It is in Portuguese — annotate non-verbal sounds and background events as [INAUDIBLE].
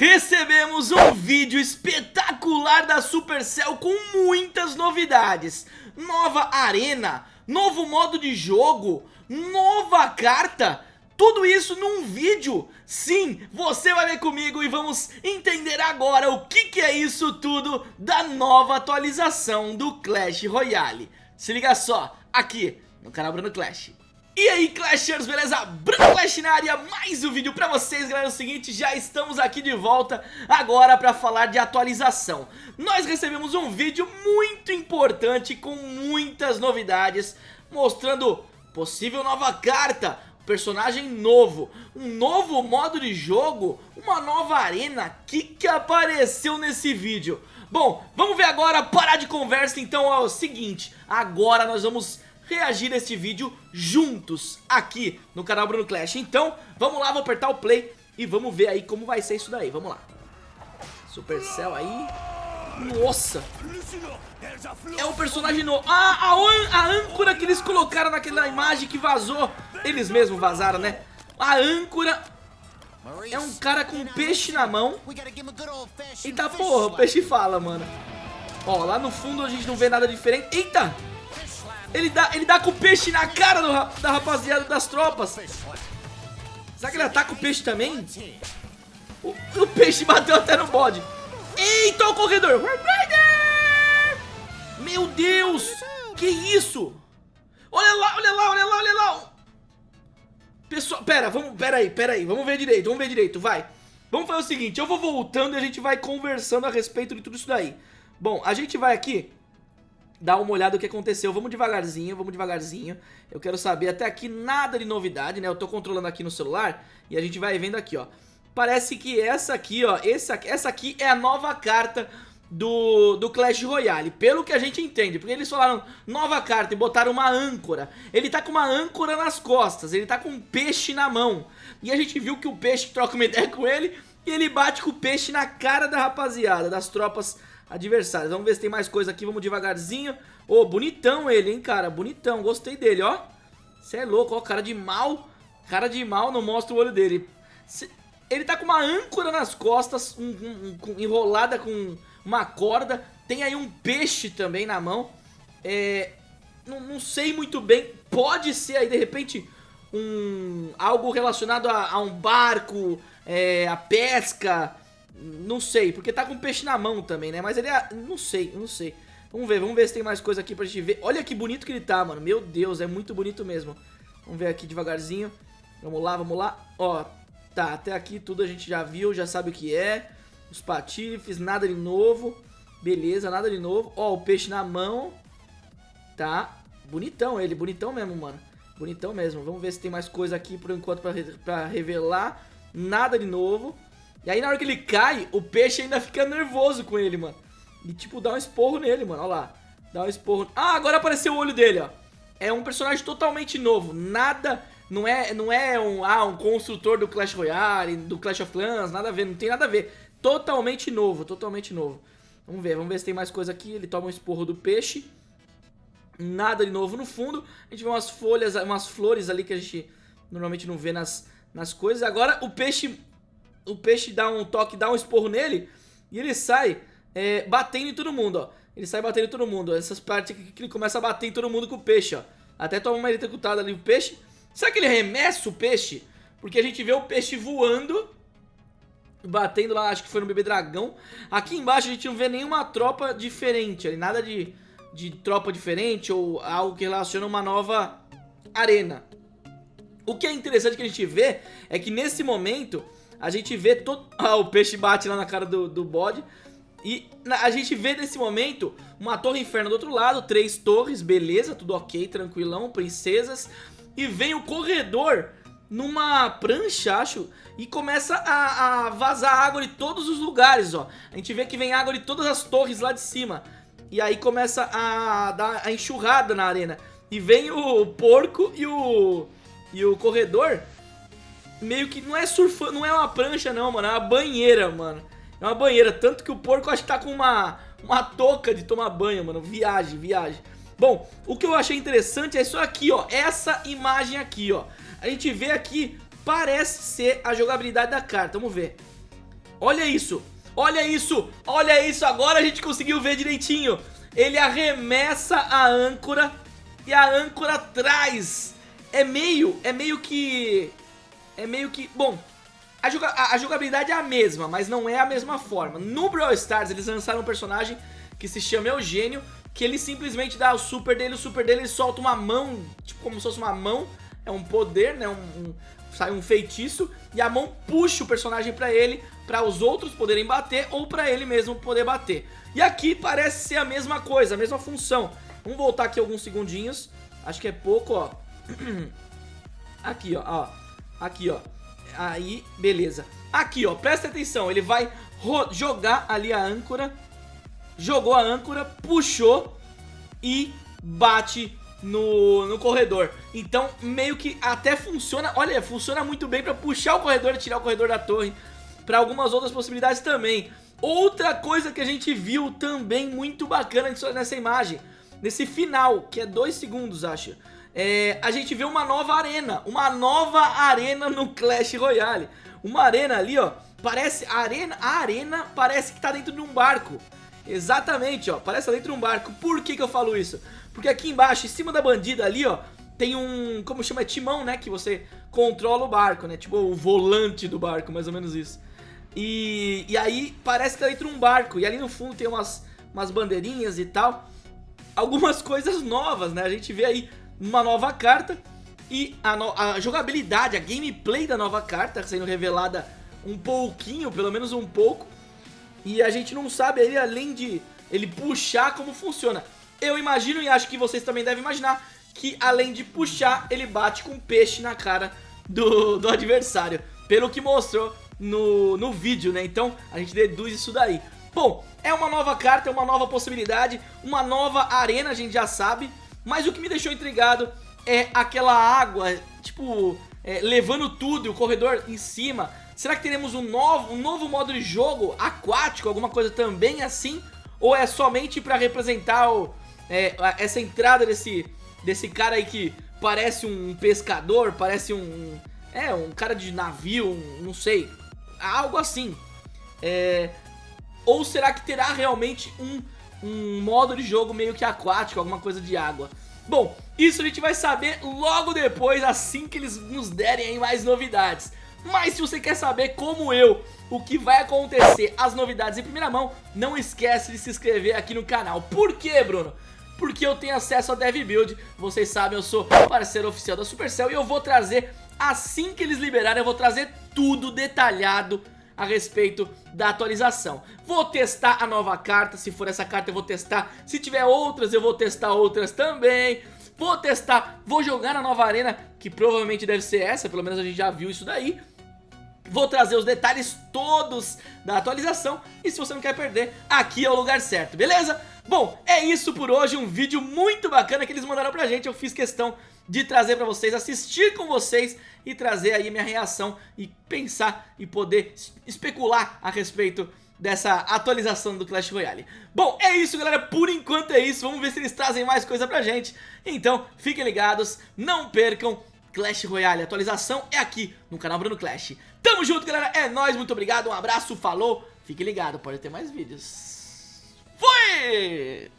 recebemos um vídeo espetacular da Supercell com muitas novidades. Nova arena, novo modo de jogo, nova carta, tudo isso num vídeo. Sim, você vai ver comigo e vamos entender agora o que, que é isso tudo da nova atualização do Clash Royale. Se liga só, aqui no canal Bruno Clash. E aí Clashers, beleza? Bruno Clash na área, mais um vídeo pra vocês, galera, é o seguinte, já estamos aqui de volta agora pra falar de atualização Nós recebemos um vídeo muito importante com muitas novidades, mostrando possível nova carta, personagem novo, um novo modo de jogo, uma nova arena, o que que apareceu nesse vídeo? Bom, vamos ver agora, parar de conversa, então é o seguinte, agora nós vamos reagir a este vídeo juntos aqui no canal Bruno Clash. Então, vamos lá, vou apertar o play e vamos ver aí como vai ser isso daí. Vamos lá. Supercell aí. Nossa! É um personagem novo. Ah, a, a âncora que eles colocaram naquela imagem que vazou. Eles mesmos vazaram, né? A âncora é um cara com um peixe na mão. Eita porra, o peixe fala, mano. Ó, lá no fundo a gente não vê nada diferente. Eita! Ele dá, ele dá com o peixe na cara do, da rapaziada das tropas. Será que ele ataca o peixe também? O, o peixe bateu até no bode. Eita, o corredor. Meu Deus. Que isso? Olha lá, olha lá, olha lá, olha lá. Pessoal, pera, vamos, pera aí, pera aí. Vamos ver direito, vamos ver direito, vai. Vamos fazer o seguinte, eu vou voltando e a gente vai conversando a respeito de tudo isso daí. Bom, a gente vai aqui dar uma olhada no que aconteceu. Vamos devagarzinho, vamos devagarzinho. Eu quero saber até aqui nada de novidade, né? Eu tô controlando aqui no celular e a gente vai vendo aqui, ó. Parece que essa aqui, ó, essa, essa aqui é a nova carta do, do Clash Royale, pelo que a gente entende, porque eles falaram nova carta e botaram uma âncora. Ele tá com uma âncora nas costas, ele tá com um peixe na mão. E a gente viu que o peixe troca uma [LAUGHS] ideia com ele e ele bate com o peixe na cara da rapaziada, das tropas adversários. Vamos ver se tem mais coisa aqui, vamos devagarzinho. Ô, oh, bonitão ele, hein, cara, bonitão, gostei dele, ó. Você é louco, ó, cara de mal. Cara de mal, não mostra o olho dele. Ele tá com uma âncora nas costas, um, um, um, enrolada com uma corda. Tem aí um peixe também na mão. É, não, não, sei muito bem. Pode ser aí, de repente, um algo relacionado a, a um barco, é, a pesca, não sei, porque tá com peixe na mão também, né? Mas ele é... Não sei, não sei. Vamos ver, vamos ver se tem mais coisa aqui pra gente ver. Olha que bonito que ele tá, mano. Meu Deus, é muito bonito mesmo. Vamos ver aqui devagarzinho. Vamos lá, vamos lá. Ó, tá, até aqui tudo a gente já viu, já sabe o que é. Os patifes, nada de novo. Beleza, nada de novo. Ó, o peixe na mão. Tá. Bonitão ele, bonitão mesmo, mano. Bonitão mesmo. Vamos ver se tem mais coisa aqui por enquanto pra, pra revelar. Nada de novo. E aí na hora que ele cai, o peixe ainda fica nervoso com ele, mano. E tipo, dá um esporro nele, mano, olha lá. Dá um esporro... Ah, agora apareceu o olho dele, ó. É um personagem totalmente novo, nada... Não é, não é um, ah, um construtor do Clash Royale, do Clash of Clans, nada a ver, não tem nada a ver. Totalmente novo, totalmente novo. Vamos ver, vamos ver se tem mais coisa aqui. Ele toma um esporro do peixe. Nada de novo no fundo. A gente vê umas folhas, umas flores ali que a gente normalmente não vê nas, nas coisas. Agora o peixe o peixe dá um toque, dá um esporro nele e ele sai é, batendo em todo mundo, ó. Ele sai batendo em todo mundo. Essas partes aqui que ele começa a bater em todo mundo com o peixe, ó. Até toma uma eletrocutada ali o peixe. Será que ele arremessa o peixe? Porque a gente vê o peixe voando, batendo lá, acho que foi no bebê dragão. Aqui embaixo a gente não vê nenhuma tropa diferente, ali, nada de, de tropa diferente ou algo que relaciona uma nova arena. O que é interessante que a gente vê é que nesse momento a gente vê todo... [LAUGHS] Ah, o peixe bate lá na cara do, do bode. E a gente vê nesse momento uma torre inferno do outro lado, três torres, beleza, tudo ok, tranquilão, princesas. E vem o corredor numa prancha, acho, e começa a, a, vazar água de todos os lugares, ó. A gente vê que vem água de todas as torres lá de cima. E aí começa a dar a enxurrada na arena. E vem o porco e o, e o corredor meio que não é surfando, não é uma prancha não, mano, é uma banheira, mano. É uma banheira, tanto que o porco acho que tá com uma, uma touca de tomar banho, mano, viagem, viagem. Bom, o que eu achei interessante é isso aqui, ó, essa imagem aqui, ó. A gente vê aqui, parece ser a jogabilidade da carta, vamos ver. Olha isso, olha isso, olha isso, agora a gente conseguiu ver direitinho. Ele arremessa a âncora e a âncora traz. É meio, é meio que... É meio que... Bom, a, joga, a, jogabilidade é a mesma, mas não é a mesma forma. No Brawl Stars eles lançaram um personagem que se chama Eugênio, que ele simplesmente dá o super dele, o super dele ele solta uma mão, tipo como se fosse uma mão, é um poder, né, um, um, sai um feitiço, e a mão puxa o personagem pra ele, pra os outros poderem bater, ou pra ele mesmo poder bater. E aqui parece ser a mesma coisa, a mesma função. Vamos voltar aqui alguns segundinhos, acho que é pouco, ó. [CLEARS THROAT] Aqui, ó, ó. Aqui, ó. Aí, beleza. Aqui, ó, presta atenção, ele vai jogar ali a âncora, jogou a âncora, puxou e bate no, no corredor. Então, meio que até funciona, olha, funciona muito bem pra puxar o corredor e tirar o corredor da torre. Pra algumas outras possibilidades também. Outra coisa que a gente viu também muito bacana nessa imagem, nesse final, que é dois segundos, acho é, a gente vê uma nova arena, uma nova arena no Clash Royale. Uma arena ali, ó, parece, a arena, a arena parece que tá dentro de um barco. Exatamente, ó, parece tá dentro de um barco. Por que que eu falo isso? Porque aqui embaixo, em cima da bandida ali, ó, tem um, como chama, é timão, né, que você controla o barco, né, tipo o volante do barco, mais ou menos isso. E, e aí parece que tá dentro de um barco, e ali no fundo tem umas, umas bandeirinhas e tal. Algumas [LAUGHS] coisas novas, né, a gente vê aí uma nova carta e a, no, a, jogabilidade, a gameplay da nova carta sendo revelada um pouquinho, pelo menos um pouco. E a gente não sabe aí, além de ele puxar, como funciona. Eu imagino e acho que vocês também devem imaginar que além de puxar, ele bate com peixe na cara do, do adversário. Pelo que mostrou no, no vídeo, né? Então a gente deduz isso daí. Bom, é uma nova carta, é uma nova possibilidade, uma nova arena, a gente já sabe. Mas o que me deixou intrigado é aquela água, tipo, é, levando tudo e o corredor em cima. Será que teremos um novo, um novo modo de jogo aquático, alguma coisa também assim? Ou é somente pra representar o, é, essa entrada desse, desse cara aí que parece um pescador, parece um... É, um cara de navio, um, não sei, algo assim. É, ou será que terá realmente um um modo de jogo meio que aquático, alguma coisa de água. Bom, isso a gente vai saber logo depois, assim que eles nos derem aí mais novidades. Mas se você quer saber, como eu, o que vai acontecer, as novidades em primeira mão, não esquece de se inscrever aqui no canal. Por quê, Bruno? Porque eu tenho acesso ao DevBuild, vocês sabem, eu sou parceiro oficial da Supercell e eu vou trazer, assim que eles liberarem, eu vou trazer tudo detalhado a respeito da atualização. Vou testar a nova carta, se for essa carta eu vou testar, se tiver outras eu vou testar outras também. Vou testar, vou jogar na nova arena, que provavelmente deve ser essa, pelo menos a gente já viu isso daí. Vou trazer os detalhes todos da atualização e se você não quer perder, aqui é o lugar certo, beleza? Bom, é isso por hoje, um vídeo muito bacana que eles mandaram pra gente, eu fiz questão de trazer pra vocês, assistir com vocês e trazer aí minha reação e pensar e poder especular a respeito dessa atualização do Clash Royale. Bom, é isso galera, por enquanto é isso, vamos ver se eles trazem mais coisa pra gente. Então, fiquem ligados, não percam Clash Royale, atualização é aqui no canal Bruno Clash. Tamo junto galera, é nóis, muito obrigado, um abraço, falou, fique ligado, pode ter mais vídeos. Fui!